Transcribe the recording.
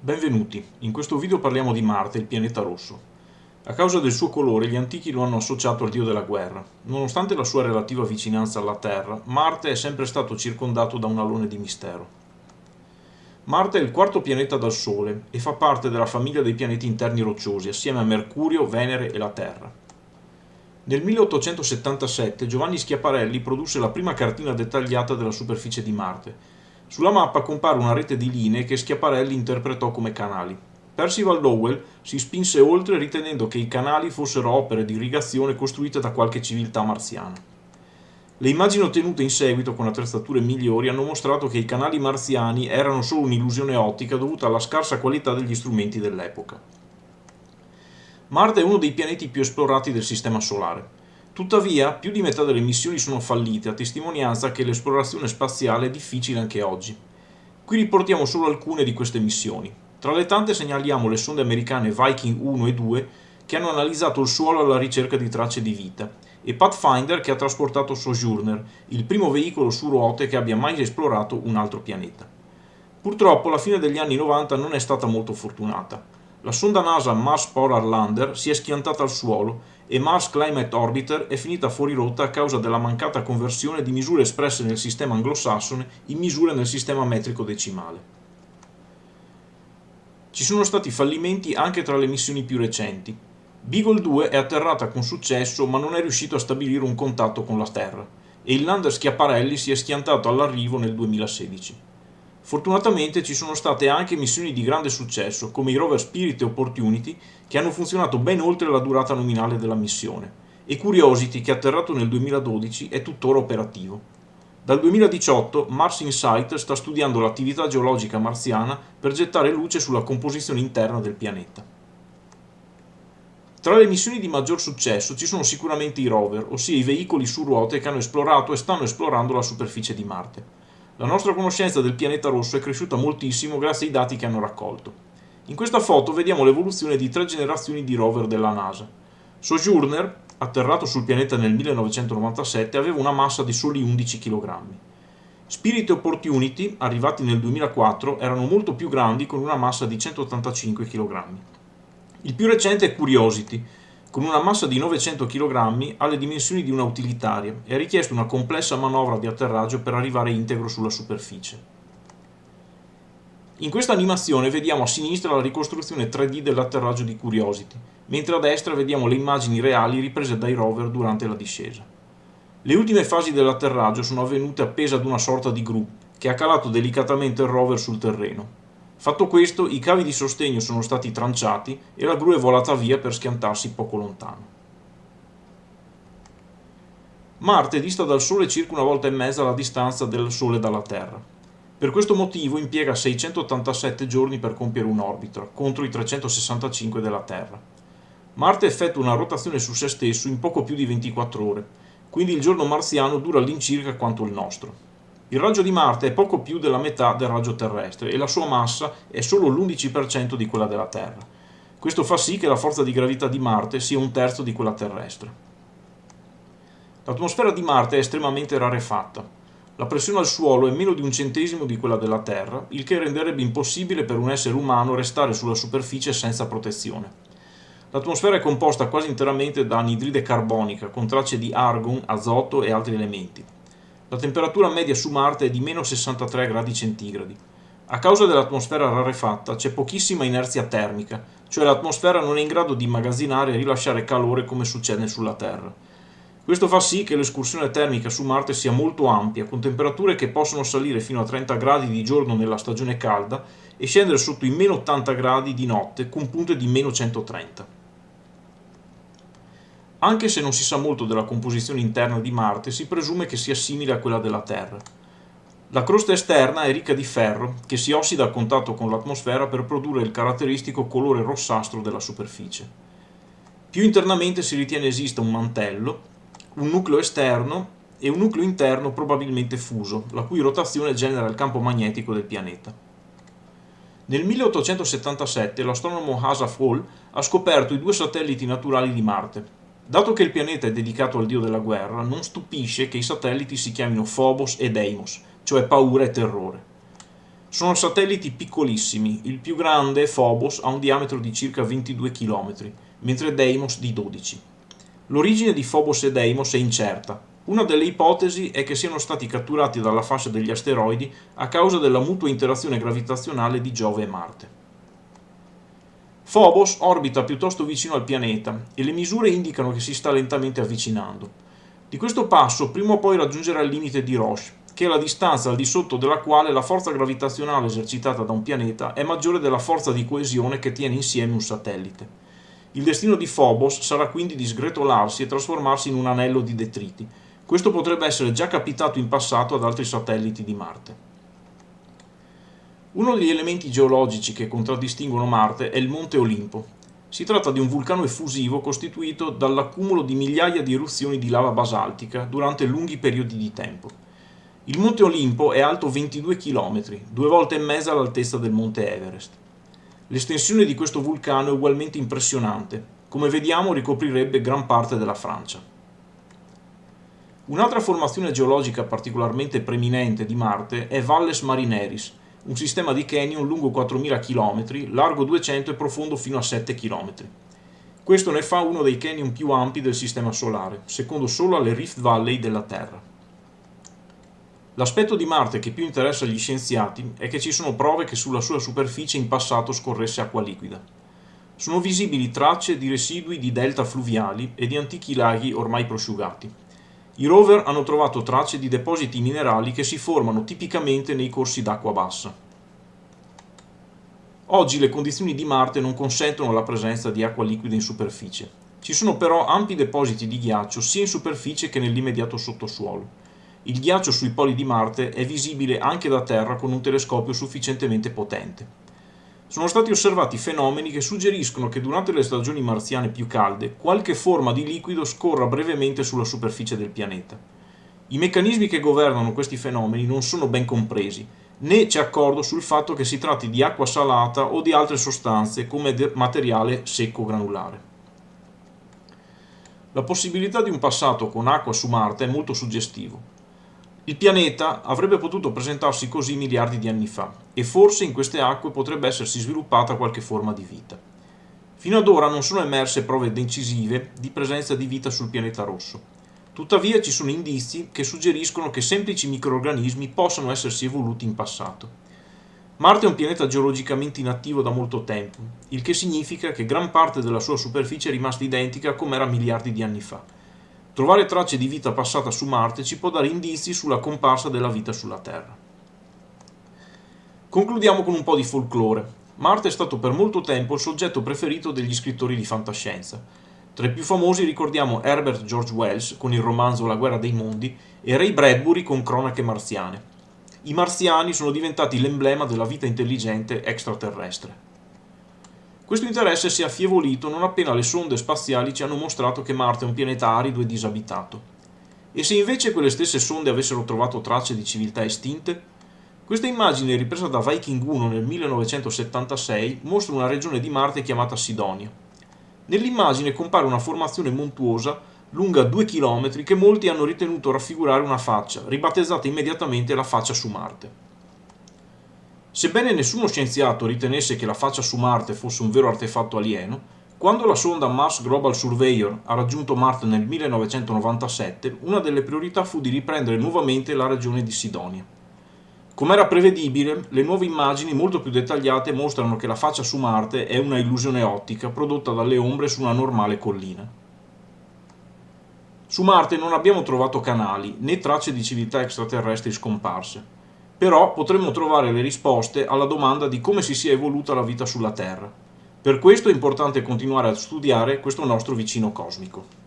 Benvenuti, in questo video parliamo di Marte, il pianeta rosso. A causa del suo colore gli antichi lo hanno associato al dio della guerra. Nonostante la sua relativa vicinanza alla Terra, Marte è sempre stato circondato da un alone di mistero. Marte è il quarto pianeta dal Sole e fa parte della famiglia dei pianeti interni rocciosi, assieme a Mercurio, Venere e la Terra. Nel 1877 Giovanni Schiaparelli produsse la prima cartina dettagliata della superficie di Marte, sulla mappa compare una rete di linee che Schiaparelli interpretò come canali. Percival Lowell si spinse oltre ritenendo che i canali fossero opere di irrigazione costruite da qualche civiltà marziana. Le immagini ottenute in seguito con attrezzature migliori hanno mostrato che i canali marziani erano solo un'illusione ottica dovuta alla scarsa qualità degli strumenti dell'epoca. Marte è uno dei pianeti più esplorati del Sistema Solare. Tuttavia, più di metà delle missioni sono fallite, a testimonianza che l'esplorazione spaziale è difficile anche oggi. Qui riportiamo solo alcune di queste missioni. Tra le tante segnaliamo le sonde americane Viking 1 e 2 che hanno analizzato il suolo alla ricerca di tracce di vita e Pathfinder che ha trasportato Sojourner, il primo veicolo su ruote che abbia mai esplorato un altro pianeta. Purtroppo la fine degli anni 90 non è stata molto fortunata. La sonda NASA Mars Polar Lander si è schiantata al suolo e Mars Climate Orbiter è finita fuori rotta a causa della mancata conversione di misure espresse nel sistema anglosassone in misure nel sistema metrico decimale. Ci sono stati fallimenti anche tra le missioni più recenti. Beagle 2 è atterrata con successo ma non è riuscito a stabilire un contatto con la Terra e il lander Schiaparelli si è schiantato all'arrivo nel 2016. Fortunatamente ci sono state anche missioni di grande successo, come i rover Spirit e Opportunity, che hanno funzionato ben oltre la durata nominale della missione, e Curiosity, che atterrato nel 2012, è tuttora operativo. Dal 2018 Mars Insight sta studiando l'attività geologica marziana per gettare luce sulla composizione interna del pianeta. Tra le missioni di maggior successo ci sono sicuramente i rover, ossia i veicoli su ruote che hanno esplorato e stanno esplorando la superficie di Marte. La nostra conoscenza del pianeta rosso è cresciuta moltissimo grazie ai dati che hanno raccolto. In questa foto vediamo l'evoluzione di tre generazioni di rover della NASA. Sojourner, atterrato sul pianeta nel 1997, aveva una massa di soli 11 kg. Spirit e Opportunity, arrivati nel 2004, erano molto più grandi con una massa di 185 kg. Il più recente è Curiosity, con una massa di 900 kg ha le dimensioni di una utilitaria e ha richiesto una complessa manovra di atterraggio per arrivare integro sulla superficie. In questa animazione vediamo a sinistra la ricostruzione 3D dell'atterraggio di Curiosity, mentre a destra vediamo le immagini reali riprese dai rover durante la discesa. Le ultime fasi dell'atterraggio sono avvenute appese ad una sorta di gru, che ha calato delicatamente il rover sul terreno, Fatto questo, i cavi di sostegno sono stati tranciati e la gru è volata via per schiantarsi poco lontano. Marte dista dal Sole circa una volta e mezza la distanza del Sole dalla Terra. Per questo motivo impiega 687 giorni per compiere un'orbita, contro i 365 della Terra. Marte effettua una rotazione su se stesso in poco più di 24 ore, quindi il giorno marziano dura all'incirca quanto il nostro. Il raggio di Marte è poco più della metà del raggio terrestre e la sua massa è solo l'11% di quella della Terra. Questo fa sì che la forza di gravità di Marte sia un terzo di quella terrestre. L'atmosfera di Marte è estremamente rarefatta. La pressione al suolo è meno di un centesimo di quella della Terra, il che renderebbe impossibile per un essere umano restare sulla superficie senza protezione. L'atmosfera è composta quasi interamente da anidride carbonica, con tracce di argon, azoto e altri elementi. La temperatura media su Marte è di meno 63 gradi centigradi. A causa dell'atmosfera rarefatta c'è pochissima inerzia termica, cioè l'atmosfera non è in grado di immagazzinare e rilasciare calore come succede sulla Terra. Questo fa sì che l'escursione termica su Marte sia molto ampia, con temperature che possono salire fino a 30 gradi di giorno nella stagione calda e scendere sotto i meno 80 gradi di notte con punte di meno 130. Anche se non si sa molto della composizione interna di Marte, si presume che sia simile a quella della Terra. La crosta esterna è ricca di ferro, che si ossida a contatto con l'atmosfera per produrre il caratteristico colore rossastro della superficie. Più internamente si ritiene esista un mantello, un nucleo esterno e un nucleo interno probabilmente fuso, la cui rotazione genera il campo magnetico del pianeta. Nel 1877 l'astronomo Asa Hall ha scoperto i due satelliti naturali di Marte, Dato che il pianeta è dedicato al dio della guerra, non stupisce che i satelliti si chiamino Phobos e Deimos, cioè paura e terrore. Sono satelliti piccolissimi, il più grande, Phobos, ha un diametro di circa 22 km, mentre Deimos di 12. L'origine di Phobos e Deimos è incerta. Una delle ipotesi è che siano stati catturati dalla fascia degli asteroidi a causa della mutua interazione gravitazionale di Giove e Marte. Phobos orbita piuttosto vicino al pianeta e le misure indicano che si sta lentamente avvicinando. Di questo passo prima o poi raggiungerà il limite di Roche, che è la distanza al di sotto della quale la forza gravitazionale esercitata da un pianeta è maggiore della forza di coesione che tiene insieme un satellite. Il destino di Phobos sarà quindi di sgretolarsi e trasformarsi in un anello di detriti. Questo potrebbe essere già capitato in passato ad altri satelliti di Marte. Uno degli elementi geologici che contraddistinguono Marte è il Monte Olimpo. Si tratta di un vulcano effusivo costituito dall'accumulo di migliaia di eruzioni di lava basaltica durante lunghi periodi di tempo. Il Monte Olimpo è alto 22 km, due volte e mezza l'altezza del Monte Everest. L'estensione di questo vulcano è ugualmente impressionante, come vediamo ricoprirebbe gran parte della Francia. Un'altra formazione geologica particolarmente preminente di Marte è Valles Marineris, un sistema di canyon lungo 4.000 km, largo 200 e profondo fino a 7 km. Questo ne fa uno dei canyon più ampi del Sistema Solare, secondo solo alle Rift Valley della Terra. L'aspetto di Marte che più interessa agli scienziati è che ci sono prove che sulla sua superficie in passato scorresse acqua liquida. Sono visibili tracce di residui di delta fluviali e di antichi laghi ormai prosciugati. I rover hanno trovato tracce di depositi minerali che si formano tipicamente nei corsi d'acqua bassa. Oggi le condizioni di Marte non consentono la presenza di acqua liquida in superficie. Ci sono però ampi depositi di ghiaccio sia in superficie che nell'immediato sottosuolo. Il ghiaccio sui poli di Marte è visibile anche da Terra con un telescopio sufficientemente potente. Sono stati osservati fenomeni che suggeriscono che durante le stagioni marziane più calde qualche forma di liquido scorra brevemente sulla superficie del pianeta. I meccanismi che governano questi fenomeni non sono ben compresi, né c'è accordo sul fatto che si tratti di acqua salata o di altre sostanze come materiale secco granulare. La possibilità di un passato con acqua su Marte è molto suggestivo. Il pianeta avrebbe potuto presentarsi così miliardi di anni fa e forse in queste acque potrebbe essersi sviluppata qualche forma di vita. Fino ad ora non sono emerse prove decisive di presenza di vita sul pianeta rosso. Tuttavia ci sono indizi che suggeriscono che semplici microorganismi possano essersi evoluti in passato. Marte è un pianeta geologicamente inattivo da molto tempo, il che significa che gran parte della sua superficie è rimasta identica come era miliardi di anni fa Trovare tracce di vita passata su Marte ci può dare indizi sulla comparsa della vita sulla Terra. Concludiamo con un po' di folklore. Marte è stato per molto tempo il soggetto preferito degli scrittori di fantascienza. Tra i più famosi ricordiamo Herbert George Wells con il romanzo La guerra dei mondi e Ray Bradbury con Cronache marziane. I marziani sono diventati l'emblema della vita intelligente extraterrestre. Questo interesse si è affievolito non appena le sonde spaziali ci hanno mostrato che Marte è un pianeta arido e disabitato. E se invece quelle stesse sonde avessero trovato tracce di civiltà estinte? Questa immagine ripresa da Viking 1 nel 1976 mostra una regione di Marte chiamata Sidonia. Nell'immagine compare una formazione montuosa lunga 2 km che molti hanno ritenuto raffigurare una faccia, ribattezzata immediatamente la faccia su Marte. Sebbene nessuno scienziato ritenesse che la faccia su Marte fosse un vero artefatto alieno, quando la sonda Mars Global Surveyor ha raggiunto Marte nel 1997, una delle priorità fu di riprendere nuovamente la regione di Sidonia. Come era prevedibile, le nuove immagini molto più dettagliate mostrano che la faccia su Marte è una illusione ottica prodotta dalle ombre su una normale collina. Su Marte non abbiamo trovato canali né tracce di civiltà extraterrestri scomparse però potremmo trovare le risposte alla domanda di come si sia evoluta la vita sulla Terra. Per questo è importante continuare a studiare questo nostro vicino cosmico.